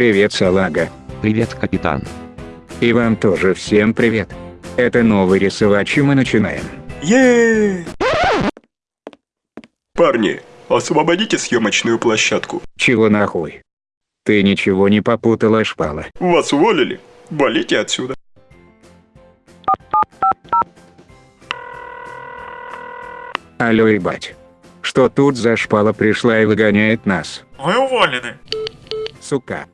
Привет, салага. Привет, капитан. И вам тоже всем привет. Это новый рисовач, и мы начинаем. Еее! Парни, освободите съемочную площадку. Чего нахуй? Ты ничего не попутала, шпала. Вас уволили? Валите отсюда. Алло, ебать. Что тут за шпала пришла и выгоняет нас? Вы уволены. Сука.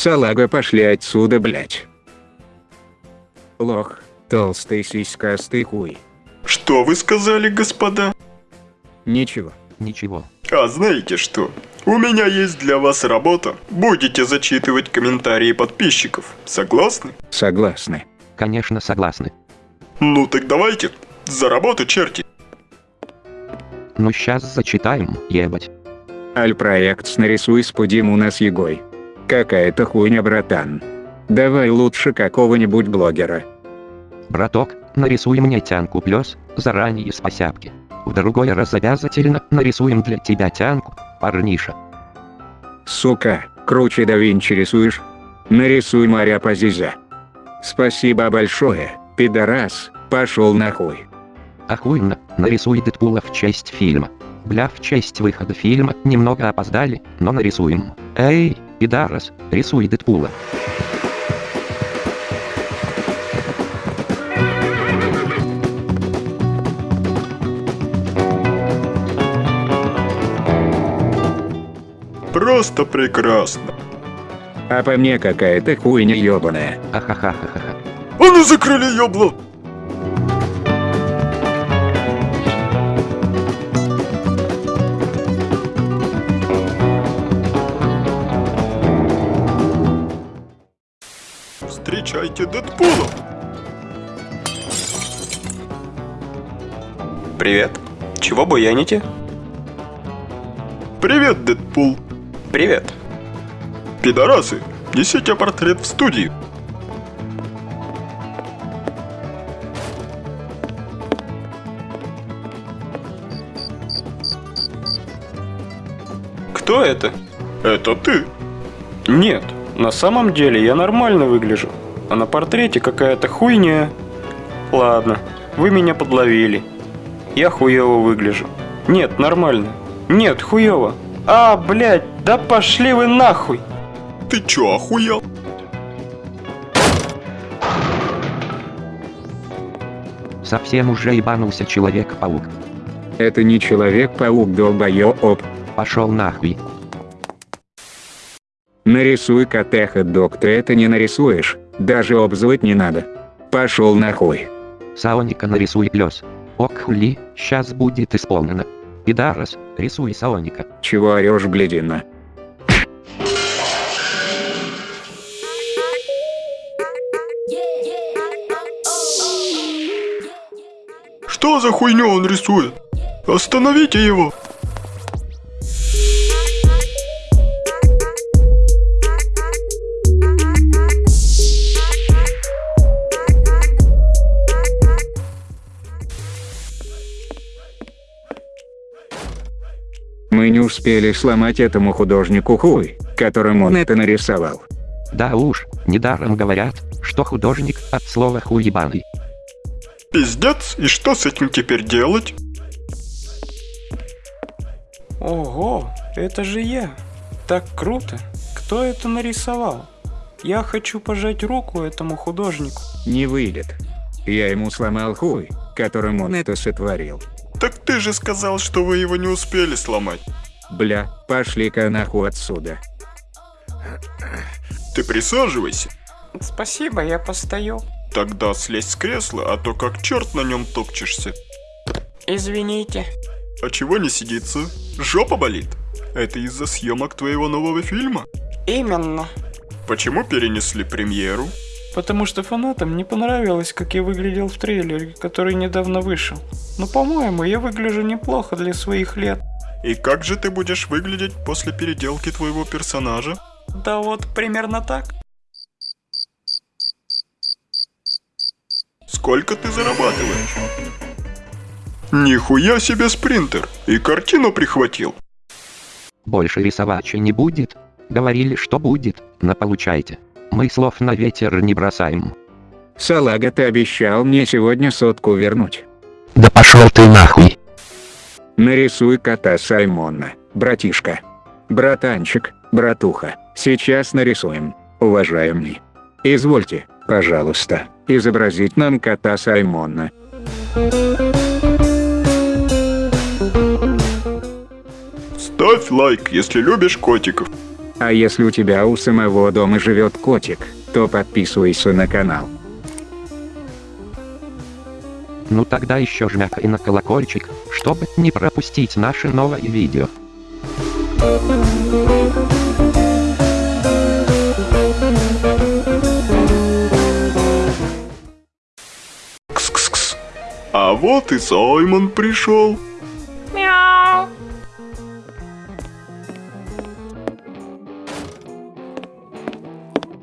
Салага, пошли отсюда, блять. Лох, толстый сиськастый хуй. Что вы сказали, господа? Ничего. Ничего. А знаете что? У меня есть для вас работа. Будете зачитывать комментарии подписчиков. Согласны? Согласны. Конечно, согласны. Ну так давайте. За работу, черти. Ну сейчас зачитаем, ебать. Аль-проект нарисуй спудим у нас егой. Какая-то хуйня, братан. Давай лучше какого-нибудь блогера. Браток, нарисуй мне тянку плюс, заранее спасябки. В другой раз обязательно нарисуем для тебя тянку, парниша. Сука, круче да Винчи рисуешь? Нарисуй моря Пазиза. Спасибо большое, пидорас, пошел нахуй. Охуенно, нарисуй Дэдпула в честь фильма. Бля, в честь выхода фильма немного опоздали, но нарисуем. Эй, пидорас, рисуй Дэдпула. Просто прекрасно. А по мне какая-то хуйня ебаная. Ахахахаха. А ну закрыли ёбло! Встречайте Дэдпула! Привет. Чего буяните? Привет, Дэдпул! Привет. Пидорасы, несите портрет в студию. Кто это? Это ты. Нет, на самом деле я нормально выгляжу. А на портрете какая-то хуйня. Ладно, вы меня подловили. Я хуево выгляжу. Нет, нормально. Нет, хуево. А, блядь, да пошли вы нахуй. Ты чё, охуел? Совсем уже ебанулся Человек-паук. Это не Человек-паук, долбоёб. Пошел нахуй. Нарисуй котеха, док, ты это не нарисуешь, даже обзывать не надо. Пошел нахуй. Саоника нарисуй плюс. Ок хули, сейчас будет исполнено. Пидарас, рисуй Саоника. Чего орешь, блядина? Что за хуйню он рисует? Остановите его! Мы не успели сломать этому художнику хуй, которым он это нарисовал. Да уж, недаром говорят, что художник от слова хуебаный. Пиздец, и что с этим теперь делать? Ого, это же я. Так круто. Кто это нарисовал? Я хочу пожать руку этому художнику. Не выйдет. Я ему сломал хуй, которым он это сотворил. Так ты же сказал, что вы его не успели сломать. Бля, пошли-ка нахуй отсюда. Ты присаживайся. Спасибо, я постою. Тогда слезь с кресла, а то как черт на нем топчешься. Извините. А чего не сидится? Жопа болит? Это из-за съемок твоего нового фильма? Именно. Почему перенесли премьеру? Потому что фанатам не понравилось, как я выглядел в трейлере, который недавно вышел. Но по-моему, я выгляжу неплохо для своих лет. И как же ты будешь выглядеть после переделки твоего персонажа? Да вот примерно так. Сколько ты зарабатываешь? Нихуя себе спринтер! И картину прихватил! Больше рисовача не будет. Говорили, что будет, но получайте. Мы слов на ветер не бросаем. Салага ты обещал мне сегодня сотку вернуть. Да пошел ты нахуй. Нарисуй кота Саймона, братишка. Братанчик, братуха, сейчас нарисуем, уважаемый. Извольте, пожалуйста, изобразить нам кота Саймона. Ставь лайк, если любишь котиков. А если у тебя у самого дома живет котик, то подписывайся на канал. Ну тогда еще жмякай на колокольчик, чтобы не пропустить наше новое видео. Кс-кс-кс. А вот и Саймон пришел.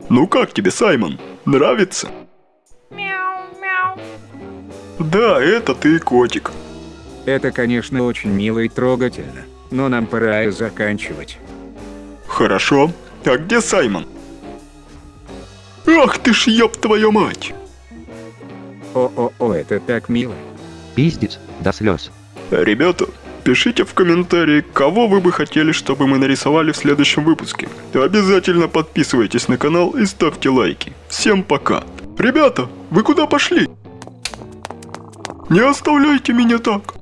Ну как тебе, Саймон? Нравится? Да, это ты, котик. Это, конечно, очень мило и трогательно, но нам пора и заканчивать. Хорошо. А где Саймон? Ах ты ж ёб твою мать! О-о-о, это так мило. Пиздец, до слез. Ребята, пишите в комментарии, кого вы бы хотели, чтобы мы нарисовали в следующем выпуске. Обязательно подписывайтесь на канал и ставьте лайки. Всем пока. Ребята, вы куда пошли? Не оставляйте меня так.